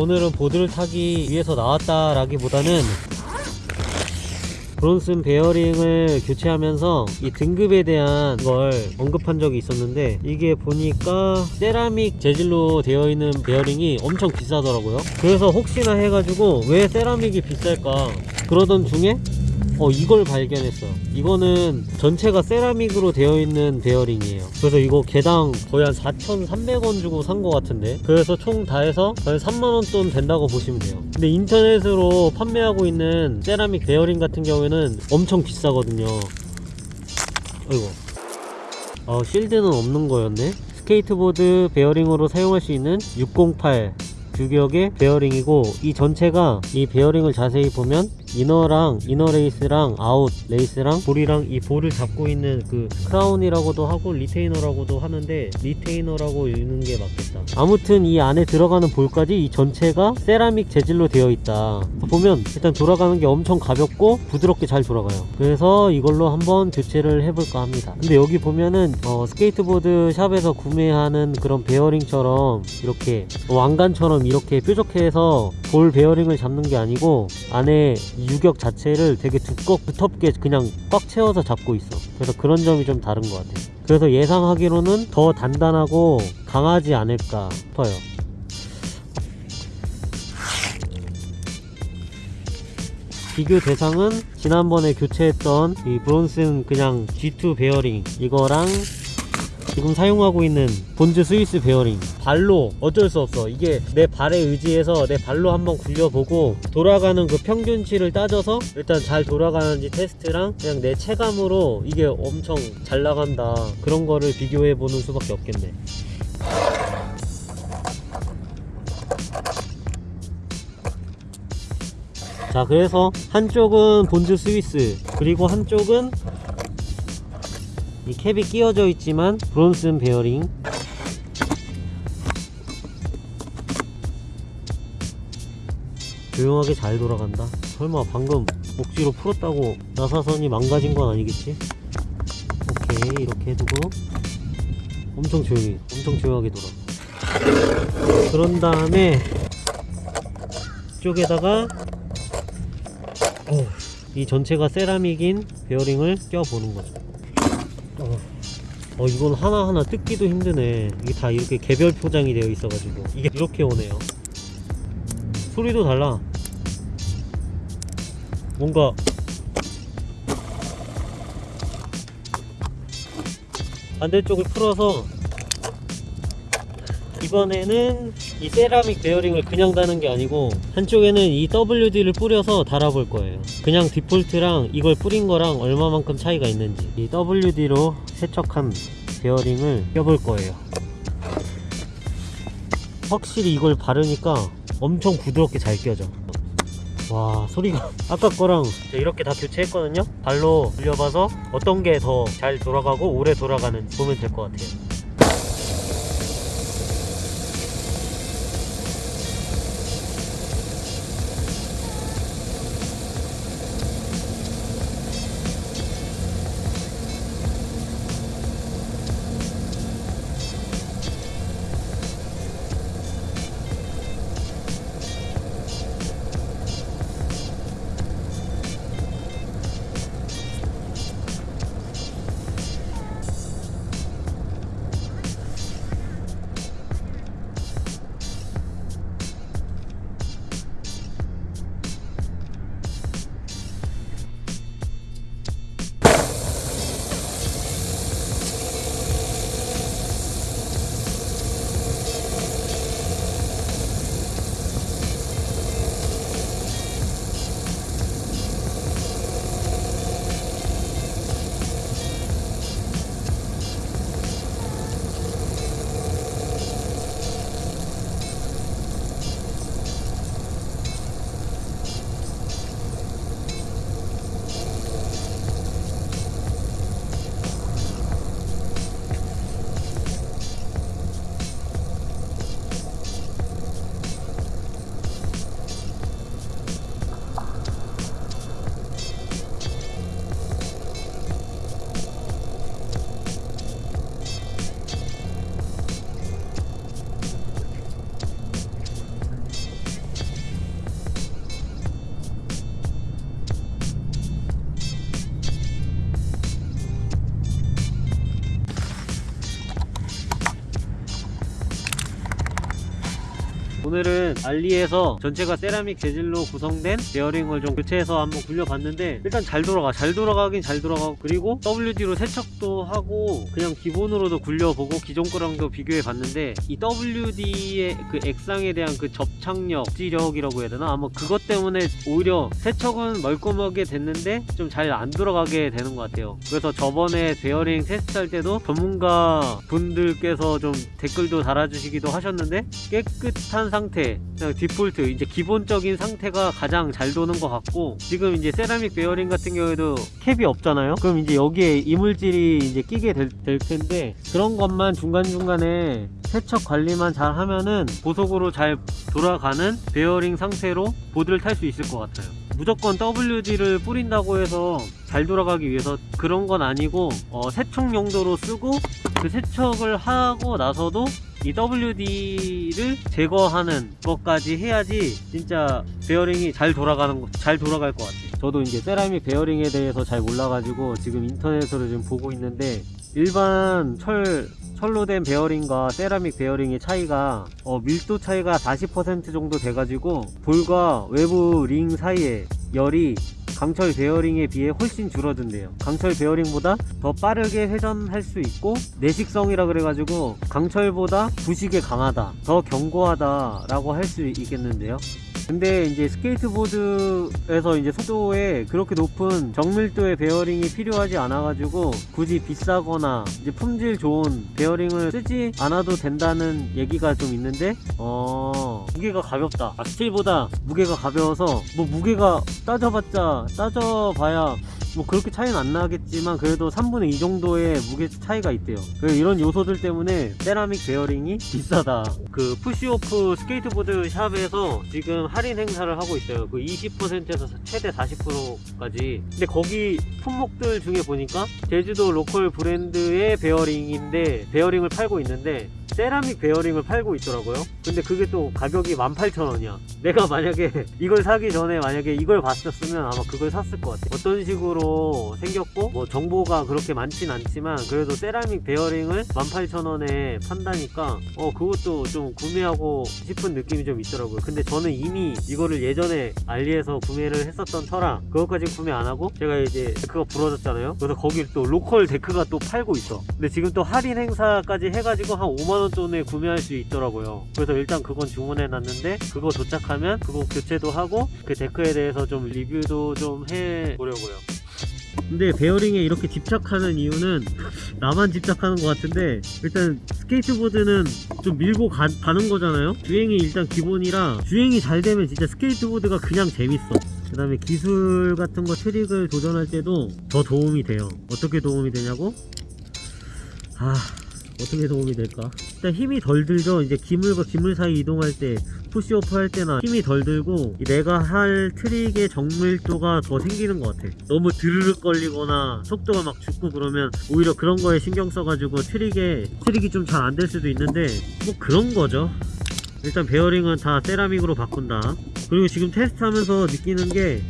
오늘은 보드를 타기 위해서 나왔다라기보다는 브론슨 베어링을 교체하면서 이 등급에 대한 걸 언급한 적이 있었는데 이게 보니까 세라믹 재질로 되어 있는 베어링이 엄청 비싸더라고요. 그래서 혹시나 해가지고 왜 세라믹이 비쌀까 그러던 중에 어 이걸 발견했어 이거는 전체가 세라믹으로 되어 있는 베어링이에요. 그래서 이거 개당 거의 한 4,300원 주고 산 것 같은데? 그래서 총 다 해서 거의 3만원 돈 된다고 보시면 돼요. 근데 인터넷으로 판매하고 있는 세라믹 베어링 같은 경우에는 엄청 비싸거든요. 어이구. 어, 실드는 없는 거였네? 스케이트보드 베어링으로 사용할 수 있는 608 규격의 베어링이고 이 전체가 이 베어링을 자세히 보면 inner랑 inner race랑 out race랑 볼이랑 이 볼을 잡고 있는 그 크라운이라고도 하고 retainer라고도 하는데 retainer라고 읽는 게 맞겠다. 아무튼 이 안에 들어가는 볼까지 이 전체가 세라믹 재질로 되어 있다. 보면 일단 돌아가는 게 엄청 가볍고 부드럽게 잘 돌아가요. 그래서 이걸로 한번 교체를 해볼까 합니다. 근데 여기 보면은 어, 스케이트보드 샵에서 구매하는 그런 베어링처럼 이렇게 왕관처럼 이렇게 뾰족해서 볼 베어링을 잡는 게 아니고 안에 이 유격 자체를 되게 두껍 두텁게 그냥 꽉 채워서 잡고 있어. 그래서 그런 점이 좀 다른 것 같아요 그래서 예상하기로는 더 단단하고 강하지 않을까 싶어요. 비교 대상은 지난번에 교체했던 이 브론슨 그냥 G2 베어링 이거랑 지금 사용하고 있는 본즈 스위스 베어링. 발로 어쩔 수 없어. 이게 내 발에 의지해서 내 발로 한번 굴려보고 돌아가는 그 평균치를 따져서 일단 잘 돌아가는지 테스트랑 그냥 내 체감으로 이게 엄청 잘 나간다. 그런 거를 비교해 보는 수밖에 없겠네. 자 그래서 한쪽은 본즈 스위스 그리고 한쪽은 이 캡이 끼워져 있지만 브론슨 베어링. 조용하게 잘 돌아간다. 설마 방금 억지로 풀었다고 나사선이 망가진 건 아니겠지? 오케이 이렇게 해두고. 엄청 조용히 엄청 조용하게 돌아. 그런 다음에 이쪽에다가 어, 이 전체가 세라믹인 베어링을 껴보는 거죠 어, 어, 이건 하나하나 뜯기도 힘드네. 이게 다 이렇게 개별 포장이 되어 있어가지고. 이게 이렇게 오네요. 소리도 달라. 뭔가. 반대쪽을 풀어서 이번에는 이 세라믹 베어링을 그냥 다는 게 아니고 한쪽에는 이 WD를 뿌려서 달아볼 거예요. 그냥 디폴트랑 이걸 뿌린 거랑 얼마만큼 차이가 있는지 이 WD로 세척한 베어링을 껴볼 거예요. 확실히 이걸 바르니까 엄청 부드럽게 잘 껴져. 와 소리가 아까 거랑 이렇게 다 교체했거든요? 발로 돌려봐서 어떤 게 더 잘 돌아가고 오래 돌아가는지 보면 될 것 같아요 오늘은 알리에서 전체가 세라믹 재질로 구성된 베어링을 좀 교체해서 한번 굴려봤는데 일단 잘 돌아가 잘 돌아가긴 잘 돌아가고 그리고 WD로 세척도 하고 그냥 기본으로도 굴려보고 기존 거랑도 비교해 봤는데 이 WD의 그 액상에 대한 그 접착력, 지력이라고 해야 되나? 아마 그것 때문에 오히려 세척은 멀끔하게 됐는데 좀 잘 안 돌아가게 되는 것 같아요. 그래서 저번에 베어링 테스트할 때도 전문가 분들께서 좀 댓글도 달아주시기도 하셨는데 깨끗한 상태 그냥 디폴트 이제 기본적인 상태가 가장 잘 도는 것 같고 지금 이제 세라믹 베어링 같은 경우에도 캡이 없잖아요? 그럼 이제 여기에 이물질이 이제 끼게 될, 될 텐데 그런 것만 중간중간에 세척 관리만 잘 하면은 보석으로 잘 돌아가는 베어링 상태로 보드를 탈 수 있을 것 같아요. 무조건 WD를 뿌린다고 해서 잘 돌아가기 위해서 그런 건 아니고 어, 세척 용도로 쓰고 그 세척을 하고 나서도 이 WD를 제거하는 것까지 해야지 진짜 베어링이 잘 돌아가는 거- 잘 돌아갈 것 같아요. 저도 이제 세라믹 베어링에 대해서 잘 몰라가지고 지금 인터넷으로 지금 보고 있는데 일반 철 철로 된 베어링과 세라믹 베어링의 차이가 어, 밀도 차이가 40% 정도 돼가지고 볼과 외부 링 사이에 열이 강철 베어링에 비해 훨씬 줄어든대요. 강철 베어링보다 더 빠르게 회전할 수 있고 내식성이라 그래가지고 강철보다 부식에 강하다 더 견고하다 라고 할 수 있겠는데요 근데 이제 스케이트보드에서 이제 속도에 그렇게 높은 정밀도의 베어링이 필요하지 않아 가지고 굳이 비싸거나 이제 품질 좋은 베어링을 쓰지 않아도 된다는 얘기가 좀 있는데 어 무게가 가볍다. 아, 스틸보다 무게가 가벼워서 뭐 무게가 따져봤자 따져봐야 뭐 그렇게 차이는 안 나겠지만 그래도 3분의 2 정도의 무게 차이가 있대요. 그래서 이런 요소들 때문에 세라믹 베어링이 비싸다. 그 푸시오프 스케이트보드 샵에서 지금 할인 행사를 하고 있어요. 그 20%에서 최대 40%까지. 근데 거기 품목들 중에 보니까 제주도 로컬 브랜드의 베어링인데 베어링을 팔고 있는데 세라믹 베어링을 팔고 있더라고요. 근데 그게 또 가격이 18,000원이야. 내가 만약에 이걸 사기 전에 만약에 이걸 봤었으면 아마 그걸 샀을 것 같아. 어떤 식으로 생겼고 뭐 정보가 그렇게 많진 않지만 그래도 세라믹 베어링을 18,000원에 판다니까 어 그것도 좀 구매하고 싶은 느낌이 좀 있더라고요. 근데 저는 이미 이거를 예전에 알리에서 구매를 했었던 터라 그것까지 구매 안 하고 제가 이제 데크가 부러졌잖아요. 그래서 거길 또 로컬 데크가 또 팔고 있어. 근데 지금 또 할인 행사까지 해가지고 한 5만원 돈에 구매할 수 있더라고요. 그래서 일단 그건 주문해 놨는데 그거 도착하면 그거 교체도 하고 그 데크에 대해서 좀 리뷰도 좀 해보려고요. 근데 베어링에 이렇게 집착하는 이유는 나만 집착하는 것 같은데 일단 스케이트보드는 좀 밀고 가, 는 거잖아요. 주행이 일단 기본이라 주행이 잘 되면 진짜 스케이트보드가 그냥 재밌어. 그 다음에 기술 같은 거 트릭을 도전할 때도 더 도움이 돼요. 어떻게 도움이 되냐고? 아 어떻게 도움이 될까? 일단 힘이 덜 들죠? 이제 기물과 기물 사이 이동할 때 push off 할 때나 힘이 덜 들고 이 내가 할 트릭의 정밀도가 더 생기는 것 같아. 너무 드르륵 걸리거나 속도가 막 죽고 그러면 오히려 그런 거에 신경 써가지고 트릭에 트릭이 좀 잘 안 될 수도 있는데 뭐 그런 거죠 일단 베어링은 다 세라믹으로 바꾼다. 그리고 지금 테스트하면서 느끼는 게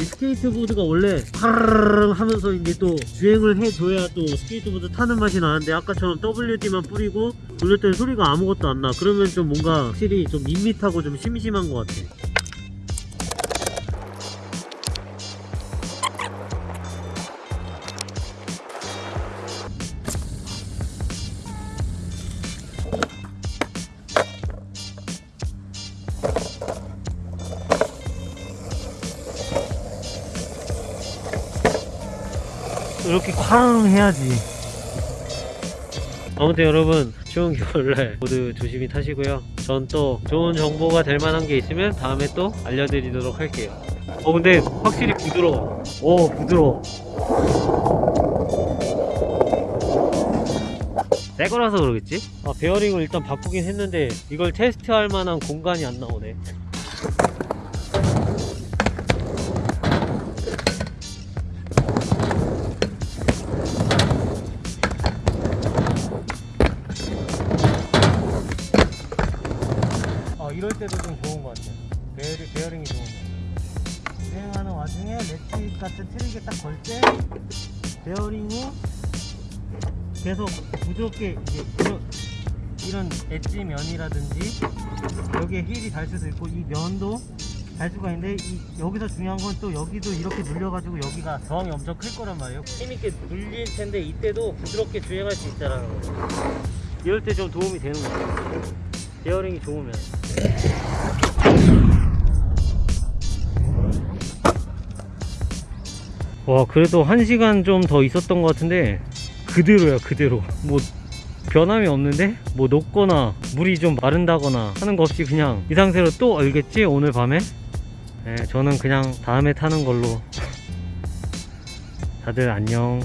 이 스케이트보드가 원래 파르르 하면서 이제 또 주행을 해줘야 또 스케이트보드 타는 맛이 나는데 아까처럼 WD만 뿌리고 때 소리가 아무것도 안 나. 그러면 좀 뭔가 확실히 좀 밋밋하고 좀 심심한 것 같아 이렇게 쾅 해야지. 아무튼 여러분 추운 겨울날 모두 조심히 타시고요. 전 또 좋은 정보가 될 만한 게 있으면 다음에 또 알려드리도록 할게요. 어 근데 확실히 부드러워. 오 부드러워. 새 거라서 그러겠지? 아 베어링을 일단 바꾸긴 했는데 이걸 테스트할 만한 공간이 안 나오네 이럴 때도 좀 좋은 것 같아요. 베어링, 베어링이 좋은 거. 주행하는 와중에 렛치 같은 트릭에 딱 걸 때 베어링이 계속 부드럽게 이제 불어, 이런 엣지 면이라든지 여기에 heel이 달 수도 있고 이 면도 달 수가 있는데 이, 여기서 중요한 건 또 여기도 이렇게 눌려가지고 여기가 저항이 엄청 클 거란 말이에요 힘있게 눌릴 텐데 이때도 부드럽게 주행할 수 있다라는 거죠 이럴 때 좀 도움이 되는 거죠 베어링이 좋으면 와 그래도 한 시간 좀 더 있었던 것 같은데 그대로야 그대로. 뭐 변함이 없는데? 뭐 녹거나 물이 좀 마른다거나 하는 거 없이 그냥 이 상태로 또 얼겠지? 오늘 밤에? 네, 저는 그냥 다음에 타는 걸로. 다들 안녕